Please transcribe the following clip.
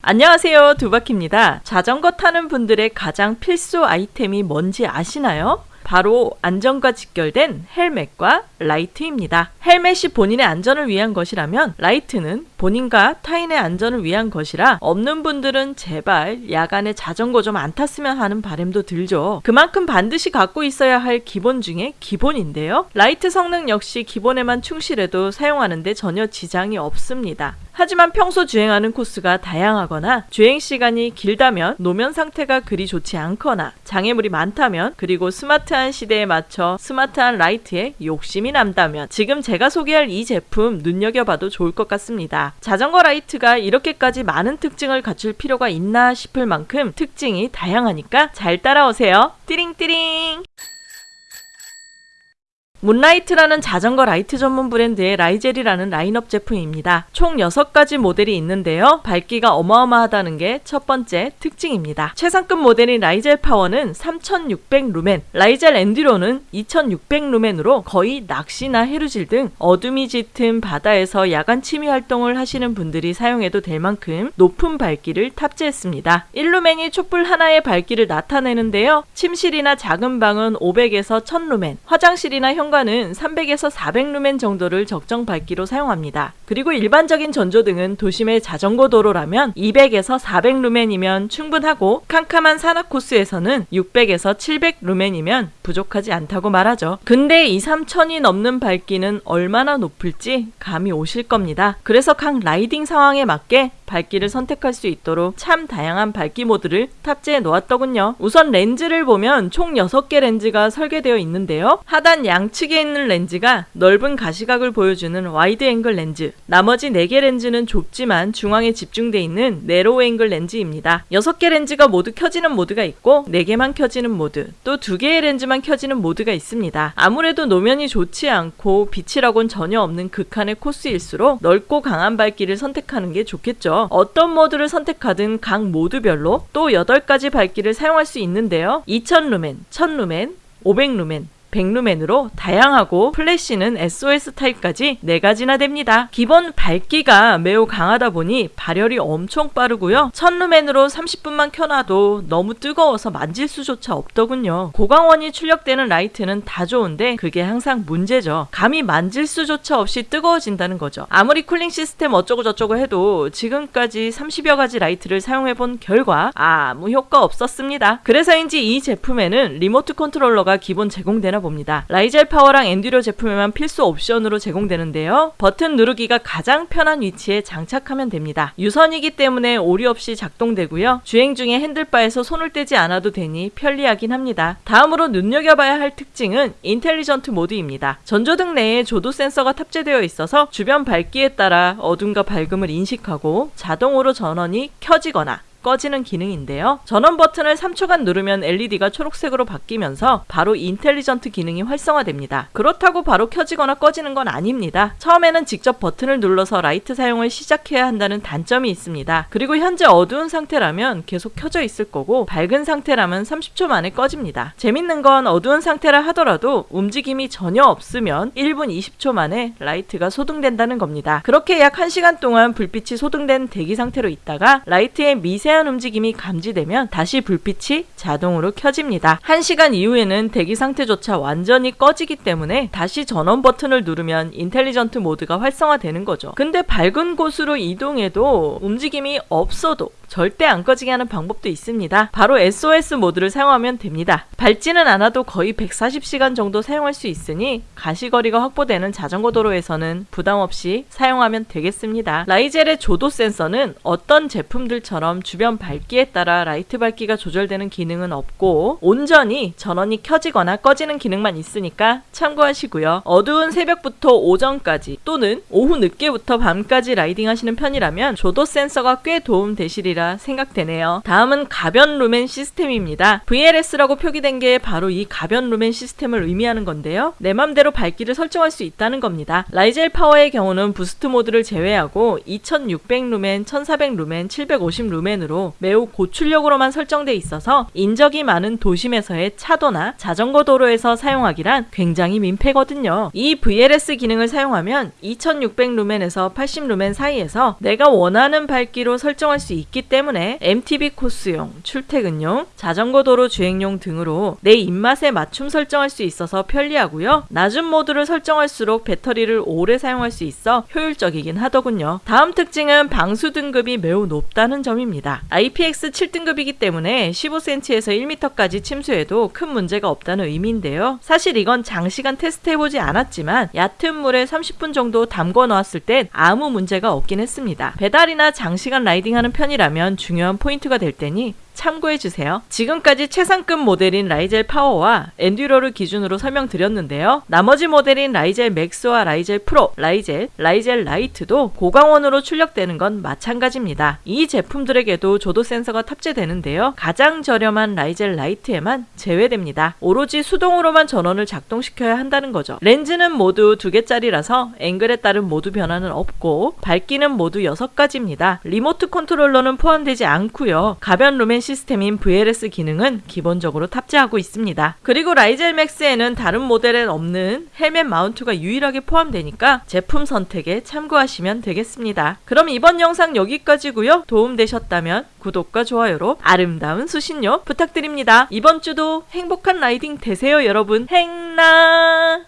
안녕하세요 두바키입니다. 자전거 타는 분들의 가장 필수 아이템이 뭔지 아시나요? 바로 안전과 직결된 헬멧과 라이트입니다. 헬멧이 본인의 안전을 위한 것이라면 라이트는 본인과 타인의 안전을 위한 것이라 없는 분들은 제발 야간에 자전거 좀 안 탔으면 하는 바람도 들죠. 그만큼 반드시 갖고 있어야 할 기본 중에 기본인데요. 라이트 성능 역시 기본에만 충실해도 사용하는데 전혀 지장이 없습니다. 하지만 평소 주행하는 코스가 다양하거나 주행 시간이 길다면 노면 상태가 그리 좋지 않거나 장애물이 많다면 그리고 스마트한 시대에 맞춰 스마트한 라이트에 욕심이 난다면 지금 제가 소개할 이 제품 눈여겨봐도 좋을 것 같습니다. 자전거 라이트가 이렇게까지 많은 특징을 갖출 필요가 있나 싶을 만큼 특징이 다양하니까 잘 따라오세요. 띠링띠링! 문라이트라는 자전거 라이트 전문 브랜드의 라이젤이라는 라인업 제품입니다. 총 6가지 모델이 있는데요. 밝기가 어마어마하다는 게 첫 번째 특징입니다. 최상급 모델인 라이젤 파워는 3600 루멘, 라이젤 엔듀로는 2600 루멘으로 거의 낚시나 해루질 등 어둠이 짙은 바다에서 야간 취미 활동을 하시는 분들이 사용해도 될 만큼 높은 밝기를 탑재했습니다. 1루멘이 촛불 하나의 밝기를 나타내는데요. 침실이나 작은 방은 500에서 1000루멘, 화장실이나 현 현관은 300에서 400루멘 정도를 적정 밝기로 사용합니다. 그리고 일반적인 전조등은 도심의 자전거 도로라면 200에서 400루멘이면 충분하고 캄캄한 산악 코스에서는 600에서 700루멘이면 부족하지 않다고 말하죠. 근데 2, 3천이 넘는 밝기는 얼마나 높을지 감이 오실 겁니다. 그래서 각 riding 상황에 맞게 밝기를 선택할 수 있도록 참 다양한 밝기 모드를 탑재해 놓았더군요. 우선 렌즈를 보면 총 6개 렌즈가 설계되어 있는데요. 하단 양측에 있는 렌즈가 넓은 가시각을 보여주는 wide angle 렌즈, 나머지 4개 렌즈는 좁지만 중앙에 집중되어 있는 narrow angle 렌즈입니다. 6개 렌즈가 모두 켜지는 모드가 있고 4개만 켜지는 모드, 또 2개의 렌즈만 켜지는 모드가 있습니다. 아무래도 노면이 좋지 않고 빛이라곤 전혀 없는 극한의 코스일수록 넓고 강한 밝기를 선택하는 게 좋겠죠. 어떤 모드를 선택하든 각 모드별로 또 8가지 밝기를 사용할 수 있는데요. 2000루멘, 1000루멘, 500루멘, 백루멘으로 다양하고 플래시는 SOS 타입까지 4가지나 됩니다. 기본 밝기가 매우 강하다 보니 발열이 엄청 빠르고요. 천루멘으로 30분만 켜놔도 너무 뜨거워서 만질 수조차 없더군요. 고광원이 출력되는 라이트는 다 좋은데 그게 항상 문제죠. 감히 만질 수조차 없이 뜨거워진다는 거죠. 아무리 cooling 시스템 어쩌고 저쩌고 해도 지금까지 30여 가지 라이트를 사용해본 결과 아무 효과 없었습니다. 그래서인지 이 제품에는 리모트 컨트롤러가 기본 제공되고 있나 봅니다. 라이젤 파워랑 엔듀로 제품에만 필수 옵션으로 제공되는데요. 버튼 누르기가 가장 편한 위치에 장착하면 됩니다. 유선이기 때문에 오류 없이 작동되고요. 주행 중에 핸들바에서 손을 떼지 않아도 되니 편리하긴 합니다. 다음으로 눈여겨봐야 할 특징은 intelligent 모드입니다. 전조등 내에 조도 센서가 탑재되어 있어서 주변 밝기에 따라 어둠과 밝음을 인식하고 자동으로 전원이 켜지거나 꺼지는 기능인데요. 전원 버튼을 3초간 누르면 LED가 초록색으로 바뀌면서 바로 intelligent 기능이 활성화됩니다. 그렇다고 바로 켜지거나 꺼지는 건 아닙니다. 처음에는 직접 버튼을 눌러서 라이트 사용을 시작해야 한다는 단점이 있습니다. 그리고 현재 어두운 상태라면 계속 켜져 있을 거고 밝은 상태라면 30초 만에 꺼집니다. 재밌는 건 어두운 상태라 하더라도 움직임이 전혀 없으면 1분 20초 만에 라이트가 소등된다는 겁니다. 그렇게 약 1시간 동안 불빛이 소등된 대기 상태로 있다가 라이트의 미세 미 세한 움직임이 감지되면 다시 불빛이 자동으로 켜집니다. 1시간 이후에는 대기 상태조차 완전히 꺼지기 때문에 다시 전원 버튼을 누르면 intelligent 모드가 활성화되는 거죠. 근데 밝은 곳으로 이동해도 움직임이 없어도 절대 안 꺼지게 하는 방법도 있습니다. 바로 SOS 모드를 사용하면 됩니다. 밝지는 않아도 거의 140시간 정도 사용할 수 있으니 가시거리가 확보되는 자전거 도로에서는 부담 없이 사용하면 되겠습니다. 라이젤의 조도 센서는 어떤 제품들처럼 주변 밝기에 따라 라이트 밝기가 조절되는 기능은 없고 온전히 전원이 켜지거나 꺼지는 기능만 있으니까 참고하시고요. 어두운 새벽부터 오전까지 또는 오후 늦게부터 밤까지 라이딩 하시는 편이라면 조도 센서가 꽤 도움 되시리라 것이라 생각되네요. 다음은 가변 루멘 시스템입니다. VLS라고 표기된 게 바로 이 가변 루멘 시스템을 의미하는 건데요. 내 맘대로 밝기를 설정할 수 있다는 겁니다. 라이젤 파워의 경우는 boost 모드를 제외하고 2600 루멘, 1400 루멘, 750 루멘으로 매우 고출력으로만 설정돼 있어서 인적이 많은 도심에서의 차도나 자전거 도로에서 사용하기란 굉장히 민폐거든요. 이 VLS 기능을 사용하면 2600 루멘에서 80 루멘 사이에서 내가 원하는 밝기로 설정할 수 있기 때문에 MTB 코스용, 출퇴근용, 자전거 도로 주행용 등으로 내 입맛에 맞춤 설정할 수 있어서 편리하고요. 낮은 모드를 설정할수록 배터리를 오래 사용할 수 있어 효율적이긴 하더군요. 다음 특징은 방수 등급이 매우 높다는 점입니다. IPX 7등급이기 때문에 15cm에서 1m까지 침수해도 큰 문제가 없다는 의미인데요. 사실 이건 장시간 테스트해보지 않았지만 얕은 물에 30분 정도 담궈 놓았을 땐 아무 문제가 없긴 했습니다. 배달이나 장시간 라이딩하는 편이라면 중요한 포인트가 될 테니 참고해주세요. 지금까지 최상급 모델인 라이젤 파워와 엔듀로를 기준으로 설명드렸는데요. 나머지 모델인 라이젤 맥스와 라이젤 프로, 라이젤, 라이젤 라이트도 고광원으로 출력되는 건 마찬가지입니다. 이 제품들에게도 조도 센서가 탑재되는데요. 가장 저렴한 라이젤 라이트에만 제외됩니다. 오로지 수동으로만 전원을 작동시켜야 한다는 거죠. 렌즈는 모두 두 개짜리라서 앵글에 따른 모드 변화는 없고 밝기는 모두 6가지입니다. 리모트 컨트롤러는 포함되지 않고요. 가변 루멘 시스템인 VLS 기능은 기본적으로 탑재하고 있습니다. 그리고 라이젤 맥스에는 다른 모델엔 없는 헬멧 마운트가 유일하게 포함되니까 제품 선택에 참고하시면 되겠습니다. 그럼 이번 영상 여기까지고요. 도움되셨다면 구독과 좋아요로 아름다운 수신료 부탁드립니다. 이번 주도 행복한 라이딩 되세요 여러분. 행나